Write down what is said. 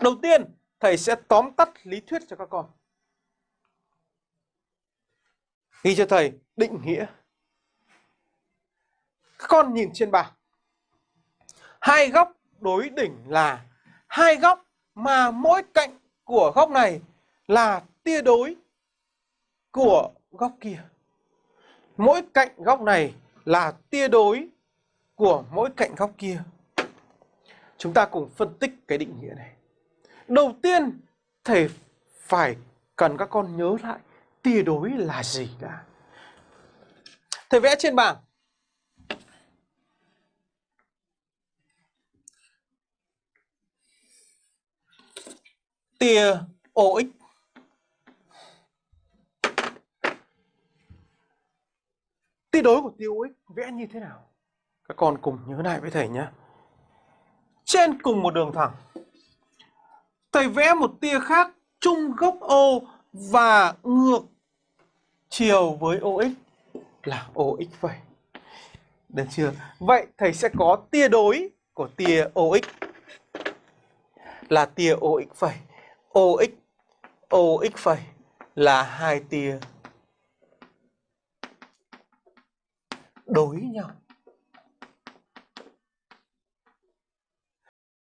Đầu tiên, thầy sẽ tóm tắt lý thuyết cho các con. Ghi cho thầy định nghĩa. Các con nhìn trên bảng. Hai góc đối đỉnh là hai góc mà mỗi cạnh của góc này là tia đối của góc kia. Mỗi cạnh góc này là tia đối của mỗi cạnh góc kia. Chúng ta cùng phân tích cái định nghĩa này. Đầu tiên, thầy phải cần các con nhớ lại tia đối là gì đã. Thầy vẽ trên bảng. Tia OX Tia đối của tia OX vẽ như thế nào? Các con cùng nhớ lại với thầy nhé. Trên cùng một đường thẳng, thầy vẽ một tia khác, chung gốc O và ngược chiều với OX là OX phẩy. Được chưa? Vậy thầy sẽ có tia đối của tia OX là tia OX phẩy. OX OX phẩy là hai tia đối nhau.